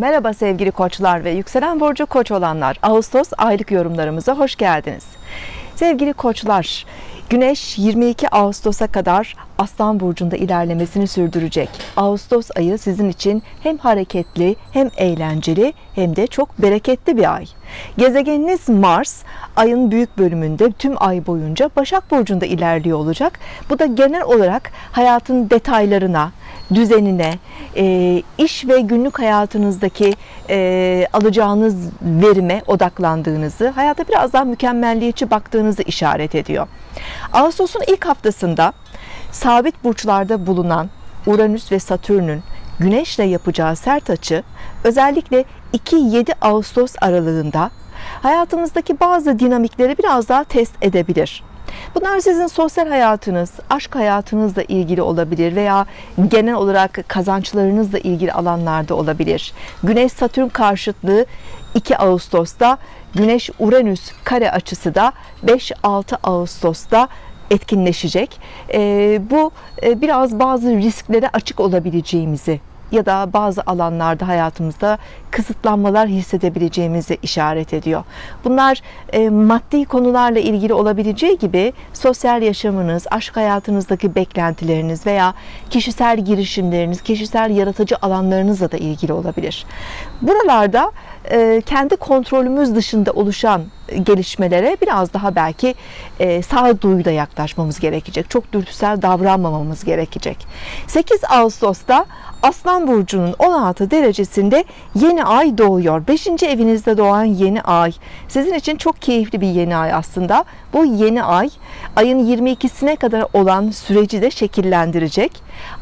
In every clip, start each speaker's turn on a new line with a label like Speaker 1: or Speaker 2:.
Speaker 1: Merhaba sevgili koçlar ve yükselen burcu koç olanlar. Ağustos aylık yorumlarımıza hoş geldiniz. Sevgili koçlar, Güneş 22 Ağustos'a kadar Aslan burcunda ilerlemesini sürdürecek. Ağustos ayı sizin için hem hareketli, hem eğlenceli, hem de çok bereketli bir ay. Gezegeniniz Mars ayın büyük bölümünde tüm ay boyunca Başak burcunda ilerliyor olacak. Bu da genel olarak hayatın detaylarına, düzenine, e, iş ve günlük hayatınızdaki e, alacağınız verime odaklandığınızı, hayata biraz daha mükemmelliyetçi baktığınızı işaret ediyor. Ağustos'un ilk haftasında sabit burçlarda bulunan Uranüs ve Satürn'ün Güneş'le yapacağı sert açı özellikle 2-7 Ağustos aralığında hayatımızdaki bazı dinamikleri biraz daha test edebilir. Bunlar sizin sosyal hayatınız, aşk hayatınızla ilgili olabilir veya genel olarak kazançlarınızla ilgili alanlarda olabilir. Güneş Satürn karşıtlığı 2 Ağustos'ta, Güneş Uranüs kare açısı da 5-6 Ağustos'ta etkinleşecek. E, bu e, biraz bazı risklere açık olabileceğimizi ya da bazı alanlarda hayatımızda kısıtlanmalar hissedebileceğimizi işaret ediyor. Bunlar e, maddi konularla ilgili olabileceği gibi sosyal yaşamınız, aşk hayatınızdaki beklentileriniz veya kişisel girişimleriniz, kişisel yaratıcı alanlarınızla da ilgili olabilir. Buralarda kendi kontrolümüz dışında oluşan gelişmelere biraz daha belki e, sağduyuyla yaklaşmamız gerekecek. Çok dürtüsel davranmamamız gerekecek. 8 Ağustos'ta Aslan Burcu'nun 16 derecesinde yeni ay doğuyor. 5. evinizde doğan yeni ay. Sizin için çok keyifli bir yeni ay aslında. Bu yeni ay ayın 22'sine kadar olan süreci de şekillendirecek.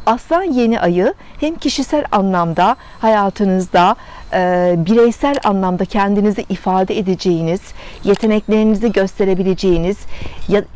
Speaker 1: Aslan yeni ayı hem kişisel anlamda hayatınızda e, bireysel anlamda kendinizi ifade edeceğiniz, yeteneklerinizi gösterebileceğiniz,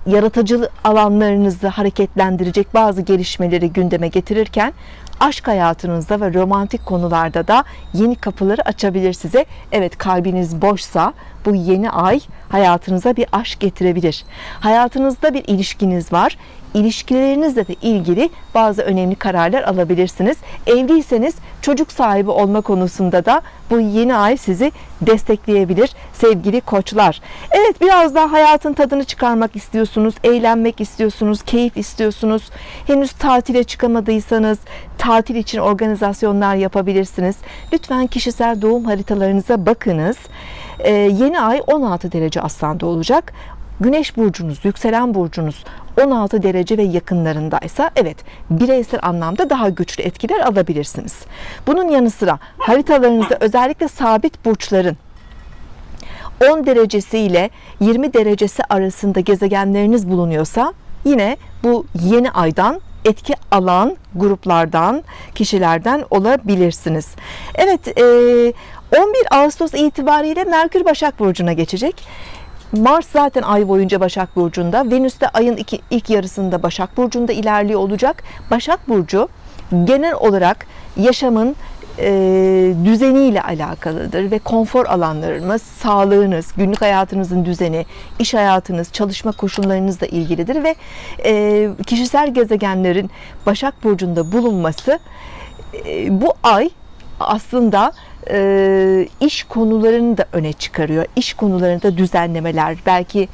Speaker 1: yaratıcı alanlarınızı hareketlendirecek bazı gelişmeleri gündeme getirirken aşk hayatınızda ve romantik konularda da yeni kapıları açabilir size. Evet kalbiniz boşsa bu yeni ay hayatınıza bir aşk getirebilir. Hayatınızda bir ilişkiniz var ilişkilerinizle de ilgili bazı önemli kararlar alabilirsiniz. Evliyseniz çocuk sahibi olma konusunda da bu yeni ay sizi destekleyebilir sevgili koçlar. Evet biraz daha hayatın tadını çıkarmak istiyorsunuz, eğlenmek istiyorsunuz, keyif istiyorsunuz. Henüz tatile çıkamadıysanız tatil için organizasyonlar yapabilirsiniz. Lütfen kişisel doğum haritalarınıza bakınız. Ee, yeni ay 16 derece aslanda olacak. Güneş burcunuz, yükselen burcunuz 16 derece ve yakınlarındaysa evet bireysel anlamda daha güçlü etkiler alabilirsiniz. Bunun yanı sıra haritalarınızda özellikle sabit burçların 10 derecesi ile 20 derecesi arasında gezegenleriniz bulunuyorsa yine bu yeni aydan etki alan gruplardan, kişilerden olabilirsiniz. Evet, 11 Ağustos itibariyle Merkür Başak Burcu'na geçecek. Mars zaten ay boyunca Başak Burcu'nda. Venüs de ayın iki, ilk yarısında Başak Burcu'nda ilerliyor olacak. Başak Burcu genel olarak yaşamın e, düzeniyle alakalıdır ve konfor alanlarınız, sağlığınız, günlük hayatınızın düzeni, iş hayatınız, çalışma koşullarınızla ilgilidir ve e, kişisel gezegenlerin Başak Burcu'nda bulunması e, bu ay aslında e, iş konularını da öne çıkarıyor. İş konularında düzenlemeler, belki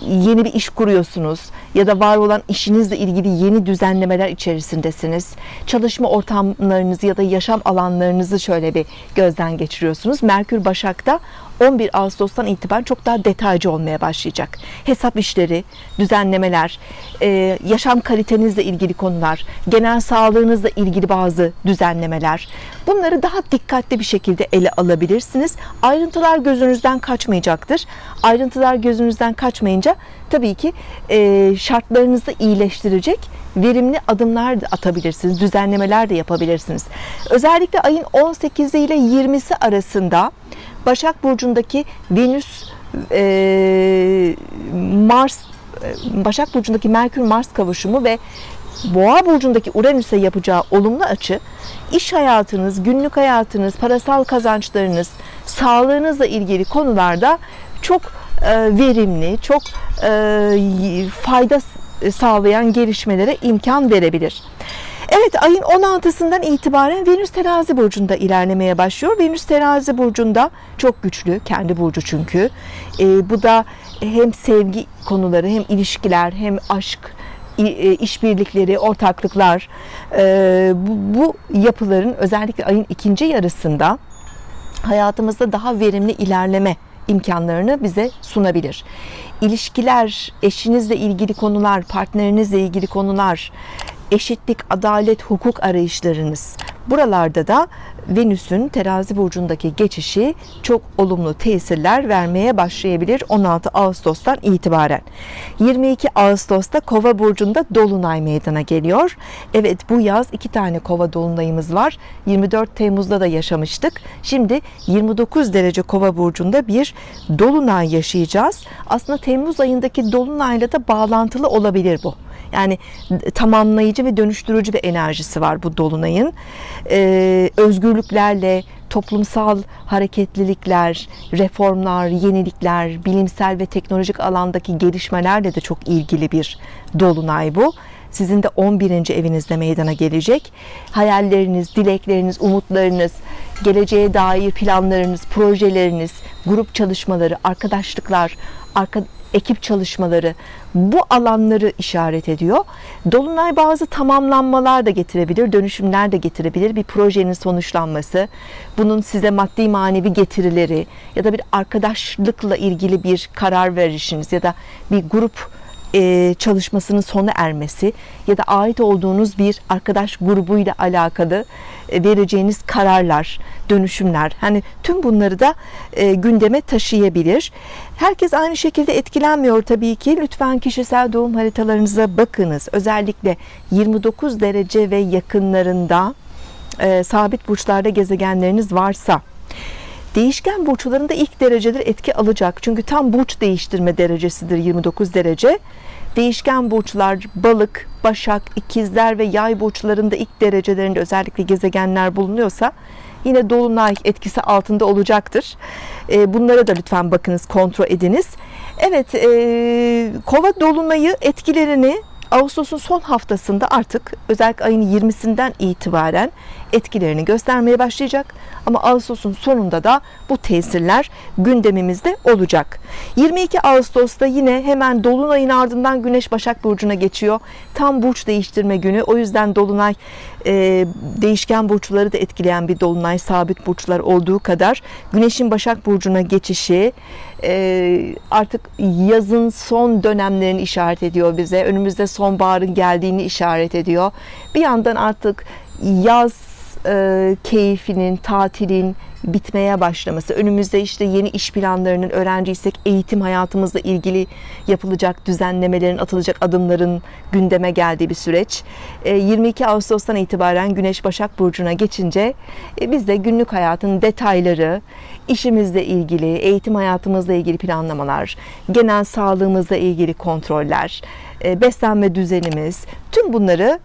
Speaker 1: yeni bir iş kuruyorsunuz ya da var olan işinizle ilgili yeni düzenlemeler içerisindesiniz. Çalışma ortamlarınızı ya da yaşam alanlarınızı şöyle bir gözden geçiriyorsunuz. Merkür Başak'ta 11 Ağustos'tan itibaren çok daha detaycı olmaya başlayacak. Hesap işleri, düzenlemeler, e, yaşam kalitenizle ilgili konular, genel sağlığınızla ilgili bazı düzenlemeler. Bunları daha dikkatli bir şekilde ele alabilirsiniz. Ayrıntılar gözünüzden kaçmayacaktır. Ayrıntılar gözünüzden kaçmayınca tabii ki e, şartlarınızı iyileştirecek verimli adımlar da atabilirsiniz, düzenlemeler de yapabilirsiniz. Özellikle ayın 18'i ile 20'si arasında Başak Burcu'ndaki Venüs e, Mars Başak Burcu'ndaki Merkür Mars kavuşumu ve Boğa burcundaki Uranüs'e yapacağı olumlu açı iş hayatınız, günlük hayatınız, parasal kazançlarınız, sağlığınızla ilgili konularda çok e, verimli, çok e, fayda sağlayan gelişmelere imkan verebilir. Evet ayın 16'sından itibaren Venüs terazi burcunda ilerlemeye başlıyor. Venüs terazi burcunda çok güçlü kendi burcu çünkü. Ee, bu da hem sevgi konuları hem ilişkiler hem aşk e, işbirlikleri, ortaklıklar e, bu, bu yapıların özellikle ayın ikinci yarısında hayatımızda daha verimli ilerleme imkanlarını bize sunabilir. İlişkiler, eşinizle ilgili konular, partnerinizle ilgili konular, eşitlik, adalet, hukuk arayışlarınız. Buralarda da Venüs'ün terazi burcundaki geçişi çok olumlu tesirler vermeye başlayabilir 16 Ağustos'tan itibaren. 22 Ağustos'ta Kova burcunda dolunay meydana geliyor. Evet bu yaz iki tane Kova dolunayımız var. 24 Temmuz'da da yaşamıştık. Şimdi 29 derece Kova burcunda bir dolunay yaşayacağız. Aslında Temmuz ayındaki dolunayla da bağlantılı olabilir bu. Yani tamamlayıcı ve dönüştürücü bir enerjisi var bu dolunayın. Ee, özgürlüklerle, toplumsal hareketlilikler, reformlar, yenilikler, bilimsel ve teknolojik alandaki gelişmelerle de çok ilgili bir dolunay bu. Sizin de 11. evinizde meydana gelecek. Hayalleriniz, dilekleriniz, umutlarınız, geleceğe dair planlarınız, projeleriniz, grup çalışmaları, arkadaşlıklar, arka, ekip çalışmaları bu alanları işaret ediyor. Dolunay bazı tamamlanmalar da getirebilir, dönüşümler de getirebilir. Bir projenin sonuçlanması, bunun size maddi manevi getirileri ya da bir arkadaşlıkla ilgili bir karar verişiniz ya da bir grup e, çalışmasının sona ermesi ya da ait olduğunuz bir arkadaş grubuyla alakalı e, vereceğiniz kararlar, dönüşümler hani tüm bunları da e, gündeme taşıyabilir. Herkes aynı şekilde etkilenmiyor tabii ki. Lütfen kişisel doğum haritalarınıza bakınız. Özellikle 29 derece ve yakınlarında sabit burçlarda gezegenleriniz varsa Değişken burçlarında ilk dereceler etki alacak. Çünkü tam burç değiştirme derecesidir 29 derece. Değişken burçlar balık, başak, ikizler ve yay burçlarında ilk derecelerinde özellikle gezegenler bulunuyorsa yine dolunay etkisi altında olacaktır. Ee, bunlara da lütfen bakınız, kontrol ediniz. Evet, e, kova dolunayı etkilerini Ağustos'un son haftasında artık özellikle ayın 20'sinden itibaren etkilerini göstermeye başlayacak. Ama Ağustos'un sonunda da bu tesirler gündemimizde olacak. 22 Ağustos'ta yine hemen Dolunay'ın ardından Güneş Başak Burcu'na geçiyor. Tam burç değiştirme günü. O yüzden Dolunay e, değişken burçları da etkileyen bir Dolunay sabit burçlar olduğu kadar Güneş'in Başak Burcu'na geçişi e, artık yazın son dönemlerini işaret ediyor bize. Önümüzde sonbaharın geldiğini işaret ediyor. Bir yandan artık yaz e, keyfinin, tatilin bitmeye başlaması, önümüzde işte yeni iş planlarının öğrenciysek eğitim hayatımızla ilgili yapılacak düzenlemelerin, atılacak adımların gündeme geldiği bir süreç. E, 22 Ağustos'tan itibaren Güneş Başak Burcu'na geçince e, biz de günlük hayatın detayları, işimizle ilgili, eğitim hayatımızla ilgili planlamalar, genel sağlığımızla ilgili kontroller, e, beslenme düzenimiz, tüm bunları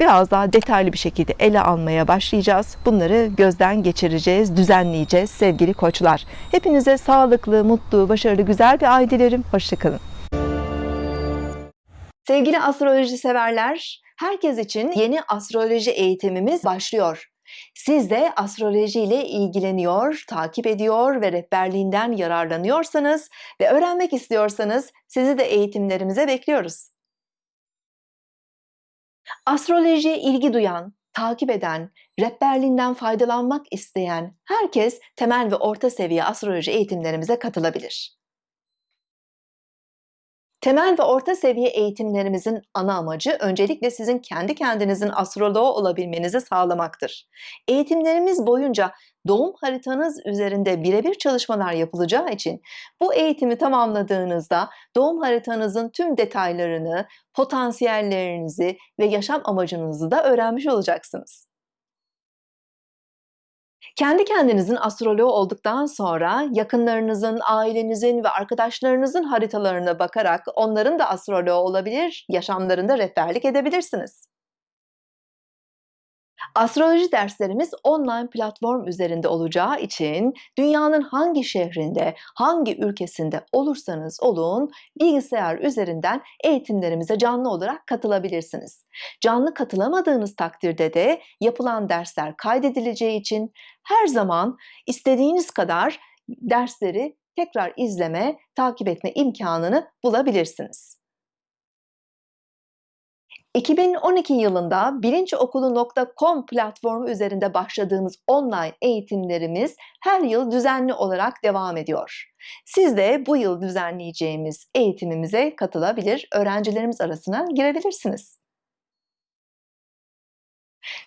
Speaker 1: biraz daha detaylı bir şekilde ele almaya başlayacağız. Bunları gözden geçireceğiz, düzenleyeceğiz sevgili koçlar. Hepinize sağlıklı, mutlu, başarılı, güzel bir ay dilerim. Hoşçakalın. Sevgili astroloji severler, herkes için yeni astroloji eğitimimiz başlıyor. Siz de astroloji ile ilgileniyor, takip ediyor ve rehberliğinden yararlanıyorsanız ve öğrenmek istiyorsanız sizi de eğitimlerimize bekliyoruz. Astrolojiye ilgi duyan, takip eden, rehberliğinden faydalanmak isteyen herkes temel ve orta seviye astroloji eğitimlerimize katılabilir. Temel ve orta seviye eğitimlerimizin ana amacı öncelikle sizin kendi kendinizin astroloğu olabilmenizi sağlamaktır. Eğitimlerimiz boyunca doğum haritanız üzerinde birebir çalışmalar yapılacağı için bu eğitimi tamamladığınızda doğum haritanızın tüm detaylarını, potansiyellerinizi ve yaşam amacınızı da öğrenmiş olacaksınız. Kendi kendinizin astroloğu olduktan sonra yakınlarınızın, ailenizin ve arkadaşlarınızın haritalarına bakarak onların da astroloğu olabilir, yaşamlarında rehberlik edebilirsiniz. Astroloji derslerimiz online platform üzerinde olacağı için dünyanın hangi şehrinde, hangi ülkesinde olursanız olun bilgisayar üzerinden eğitimlerimize canlı olarak katılabilirsiniz. Canlı katılamadığınız takdirde de yapılan dersler kaydedileceği için her zaman istediğiniz kadar dersleri tekrar izleme, takip etme imkanını bulabilirsiniz. 2012 yılında bilinçokulu.com platformu üzerinde başladığımız online eğitimlerimiz her yıl düzenli olarak devam ediyor. Siz de bu yıl düzenleyeceğimiz eğitimimize katılabilir, öğrencilerimiz arasına girebilirsiniz.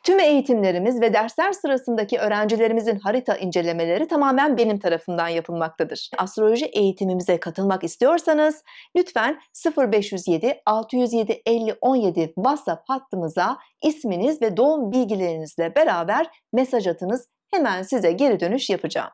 Speaker 1: Tüm eğitimlerimiz ve dersler sırasındaki öğrencilerimizin harita incelemeleri tamamen benim tarafımdan yapılmaktadır. Astroloji eğitimimize katılmak istiyorsanız lütfen 0507 607 50 17 WhatsApp hattımıza isminiz ve doğum bilgilerinizle beraber mesaj atınız. Hemen size geri dönüş yapacağım.